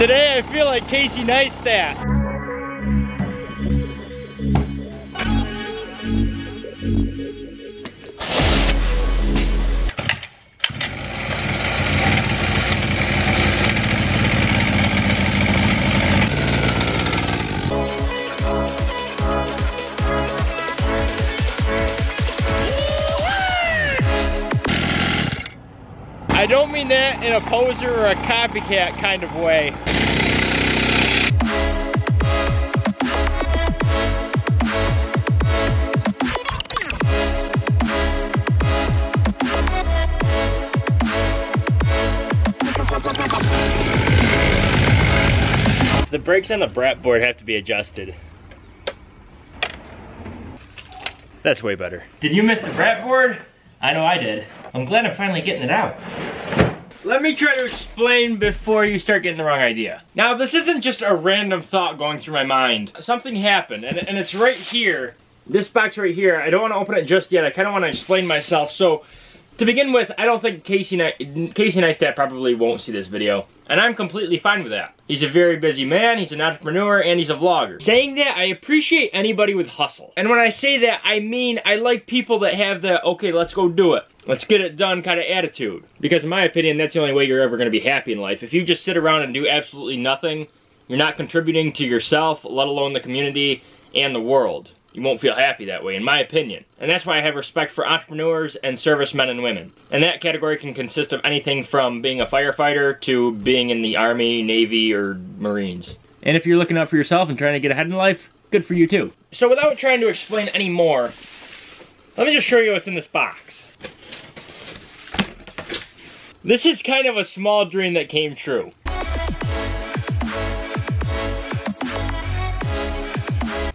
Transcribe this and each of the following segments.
Today I feel like Casey Neistat. I don't mean that in a poser or a copycat kind of way. Brakes on the brat board have to be adjusted. That's way better. Did you miss the brat board? I know I did. I'm glad I'm finally getting it out. Let me try to explain before you start getting the wrong idea. Now, this isn't just a random thought going through my mind. Something happened, and, and it's right here. This box right here, I don't want to open it just yet. I kind of want to explain myself. So, to begin with, I don't think Casey, Casey Neistat probably won't see this video. And I'm completely fine with that. He's a very busy man, he's an entrepreneur, and he's a vlogger. Saying that, I appreciate anybody with hustle. And when I say that, I mean I like people that have the, okay, let's go do it. Let's get it done kind of attitude. Because in my opinion, that's the only way you're ever going to be happy in life. If you just sit around and do absolutely nothing, you're not contributing to yourself, let alone the community and the world. You won't feel happy that way, in my opinion. And that's why I have respect for entrepreneurs and servicemen and women. And that category can consist of anything from being a firefighter to being in the Army, Navy, or Marines. And if you're looking out for yourself and trying to get ahead in life, good for you too. So without trying to explain any more, let me just show you what's in this box. This is kind of a small dream that came true.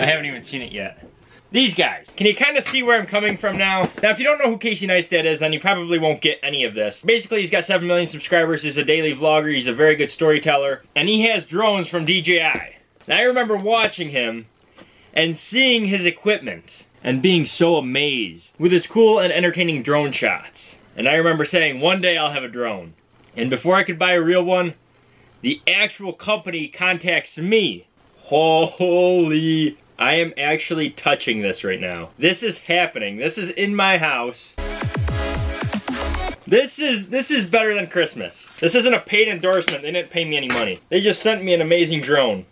I haven't even seen it yet. These guys. Can you kind of see where I'm coming from now? Now, if you don't know who Casey Neistat is, then you probably won't get any of this. Basically, he's got 7 million subscribers, he's a daily vlogger, he's a very good storyteller, and he has drones from DJI. Now, I remember watching him and seeing his equipment and being so amazed with his cool and entertaining drone shots. And I remember saying, one day I'll have a drone. And before I could buy a real one, the actual company contacts me. Holy I am actually touching this right now. This is happening. This is in my house. This is this is better than Christmas. This isn't a paid endorsement. They didn't pay me any money. They just sent me an amazing drone.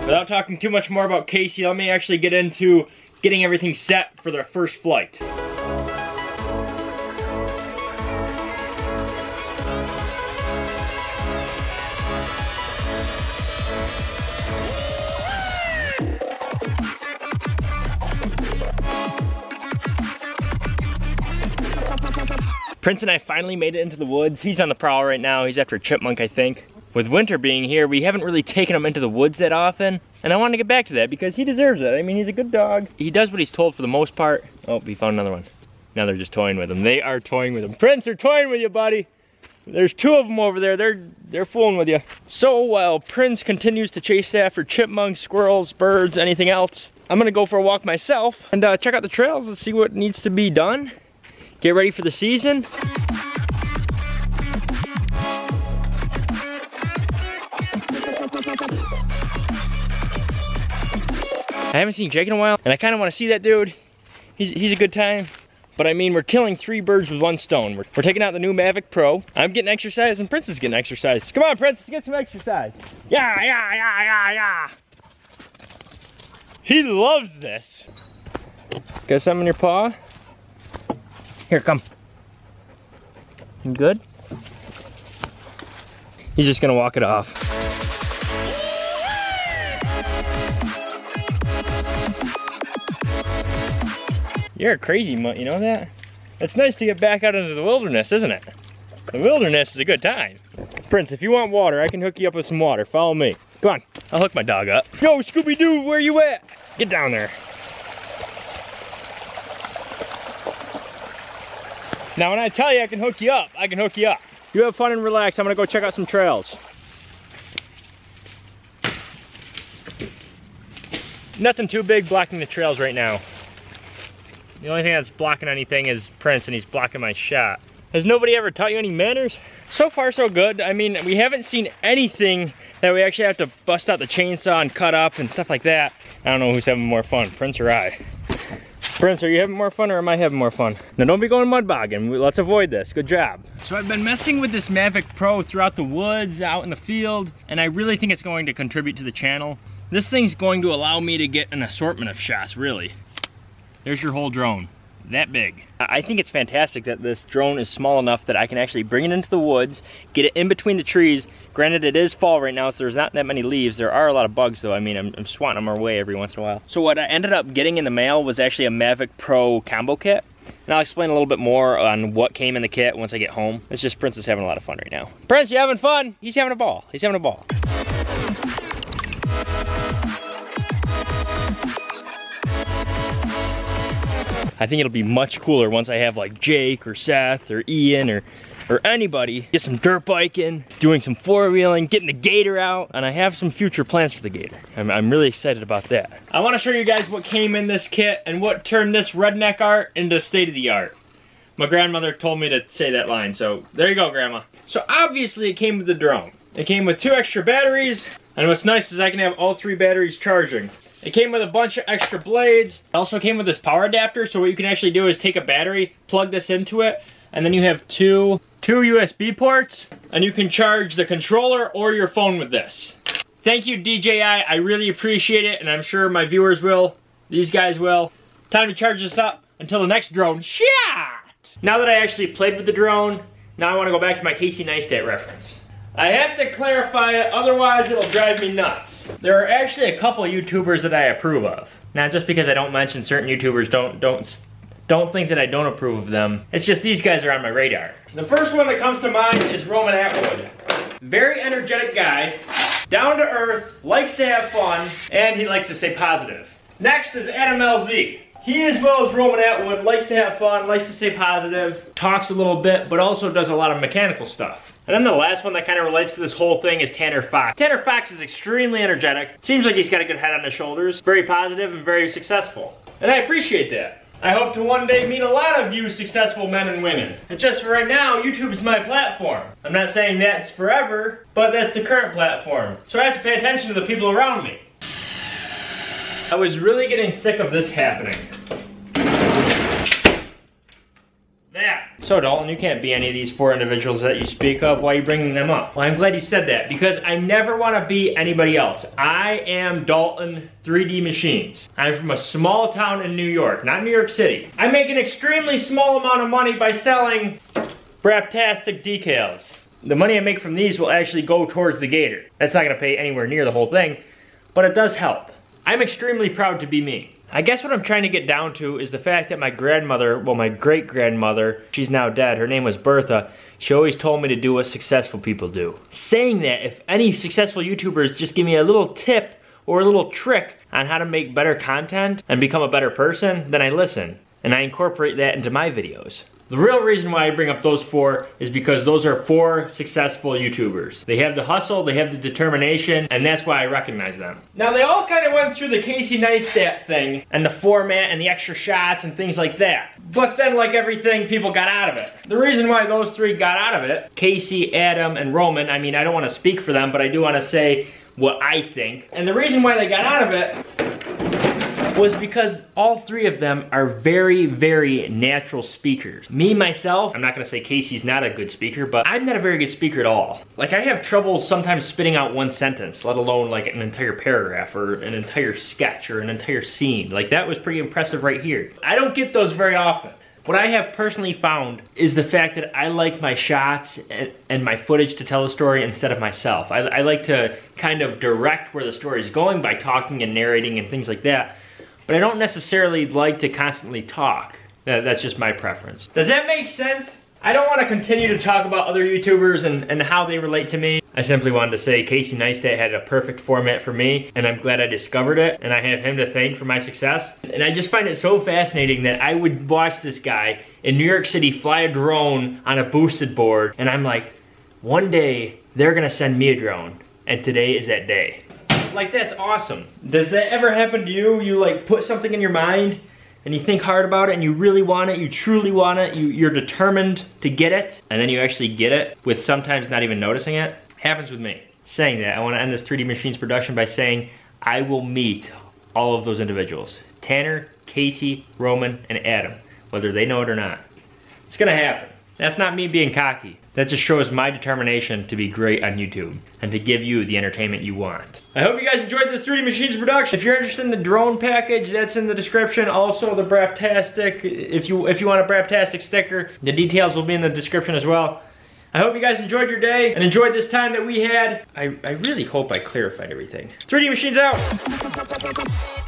Without talking too much more about Casey, let me actually get into getting everything set for their first flight. Prince and I finally made it into the woods. He's on the prowl right now. He's after a chipmunk, I think. With winter being here, we haven't really taken him into the woods that often. And I want to get back to that because he deserves it. I mean, he's a good dog. He does what he's told for the most part. Oh, we found another one. Now they're just toying with him. They are toying with him. Prince, they're toying with you, buddy. There's two of them over there. They're they're fooling with you. So while Prince continues to chase after chipmunks, squirrels, birds, anything else, I'm gonna go for a walk myself and uh, check out the trails and see what needs to be done get ready for the season. I haven't seen Jake in a while, and I kind of want to see that dude. He's, he's a good time. But I mean, we're killing three birds with one stone. We're, we're, taking out the new Mavic Pro. I'm getting exercise, and Prince is getting exercise. Come on, Prince, get some exercise. Yeah, yeah, yeah, yeah, yeah. He loves this. Got something in your paw? Here, come. You good? He's just gonna walk it off. You're a crazy mutt, you know that? It's nice to get back out into the wilderness, isn't it? The wilderness is a good time. Prince, if you want water, I can hook you up with some water. Follow me. Come on, I'll hook my dog up. Yo, Scooby-Doo, where you at? Get down there. Now when I tell you I can hook you up, I can hook you up. You have fun and relax. I'm gonna go check out some trails. Nothing too big blocking the trails right now. The only thing that's blocking anything is Prince and he's blocking my shot. Has nobody ever taught you any manners? So far so good. I mean, we haven't seen anything that we actually have to bust out the chainsaw and cut up and stuff like that. I don't know who's having more fun, Prince or I. Prince, are you having more fun or am I having more fun? Now don't be going mud bogging. Let's avoid this. Good job. So I've been messing with this Mavic Pro throughout the woods, out in the field, and I really think it's going to contribute to the channel. This thing's going to allow me to get an assortment of shots, really. There's your whole drone that big. I think it's fantastic that this drone is small enough that I can actually bring it into the woods, get it in between the trees. Granted, it is fall right now, so there's not that many leaves. There are a lot of bugs though. I mean, I'm, I'm swatting them away every once in a while. So what I ended up getting in the mail was actually a Mavic Pro combo kit. And I'll explain a little bit more on what came in the kit once I get home. It's just Prince is having a lot of fun right now. Prince, you having fun? He's having a ball. He's having a ball. I think it'll be much cooler once I have like Jake or Seth or Ian or or anybody get some dirt biking, doing some four wheeling, getting the gator out, and I have some future plans for the gator. I'm, I'm really excited about that. I want to show you guys what came in this kit and what turned this redneck art into state of the art. My grandmother told me to say that line, so there you go, Grandma. So obviously it came with the drone. It came with two extra batteries, and what's nice is I can have all three batteries charging. It came with a bunch of extra blades. It also came with this power adapter, so what you can actually do is take a battery, plug this into it, and then you have two, two USB ports, and you can charge the controller or your phone with this. Thank you, DJI. I really appreciate it, and I'm sure my viewers will. These guys will. Time to charge this up until the next drone shot! Now that I actually played with the drone, now I want to go back to my Casey Neistat reference. I have to clarify it, otherwise it'll drive me nuts. There are actually a couple YouTubers that I approve of. Now, just because I don't mention certain YouTubers, don't don't don't think that I don't approve of them. It's just these guys are on my radar. The first one that comes to mind is Roman Atwood. Very energetic guy, down to earth, likes to have fun, and he likes to stay positive. Next is Adam LZ. He, as well as Roman Atwood, likes to have fun, likes to stay positive, talks a little bit, but also does a lot of mechanical stuff. And then the last one that kind of relates to this whole thing is Tanner Fox. Tanner Fox is extremely energetic. Seems like he's got a good head on his shoulders. Very positive and very successful. And I appreciate that. I hope to one day meet a lot of you successful men and women. And just for right now, YouTube is my platform. I'm not saying that's forever, but that's the current platform. So I have to pay attention to the people around me. I was really getting sick of this happening. That. So Dalton, you can't be any of these four individuals that you speak of. Why are you bringing them up? Well, I'm glad you said that because I never want to be anybody else. I am Dalton 3D Machines. I'm from a small town in New York, not New York City. I make an extremely small amount of money by selling Braptastic decals. The money I make from these will actually go towards the Gator. That's not going to pay anywhere near the whole thing, but it does help. I'm extremely proud to be me. I guess what I'm trying to get down to is the fact that my grandmother, well my great grandmother, she's now dead, her name was Bertha, she always told me to do what successful people do. Saying that, if any successful YouTubers just give me a little tip or a little trick on how to make better content and become a better person, then I listen. And I incorporate that into my videos. The real reason why I bring up those four is because those are four successful YouTubers. They have the hustle, they have the determination, and that's why I recognize them. Now they all kind of went through the Casey Neistat thing, and the format and the extra shots and things like that. But then like everything, people got out of it. The reason why those three got out of it, Casey, Adam, and Roman, I mean I don't want to speak for them, but I do want to say what I think. And the reason why they got out of it was because all three of them are very, very natural speakers. Me, myself, I'm not gonna say Casey's not a good speaker, but I'm not a very good speaker at all. Like I have trouble sometimes spitting out one sentence, let alone like an entire paragraph or an entire sketch or an entire scene. Like that was pretty impressive right here. I don't get those very often. What I have personally found is the fact that I like my shots and, my footage to tell a story instead of myself. I, I like to kind of direct where the story is going by talking and narrating and things like that but I don't necessarily like to constantly talk. That's just my preference. Does that make sense? I don't want to continue to talk about other YouTubers and, and how they relate to me. I simply wanted to say Casey Neistat had a perfect format for me, and I'm glad I discovered it, and I have him to thank for my success. And I just find it so fascinating that I would watch this guy in New York City fly a drone on a boosted board, and I'm like, one day they're gonna send me a drone, and today is that day like that's awesome. Does that ever happen to you? You like put something in your mind and you think hard about it and you really want it, you truly want it, you, you're determined to get it, and then you actually get it with sometimes not even noticing it, happens with me. Saying that, I wanna end this 3D Machines production by saying I will meet all of those individuals. Tanner, Casey, Roman, and Adam, whether they know it or not. It's gonna happen. That's not me being cocky. That just shows my determination to be great on YouTube and to give you the entertainment you want. I hope you guys enjoyed this 3D Machines production. If you're interested in the drone package, that's in the description. Also the Braptastic, if you if you want a Braptastic sticker, the details will be in the description as well. I hope you guys enjoyed your day and enjoyed this time that we had. I, I really hope I clarified everything. 3D Machines out!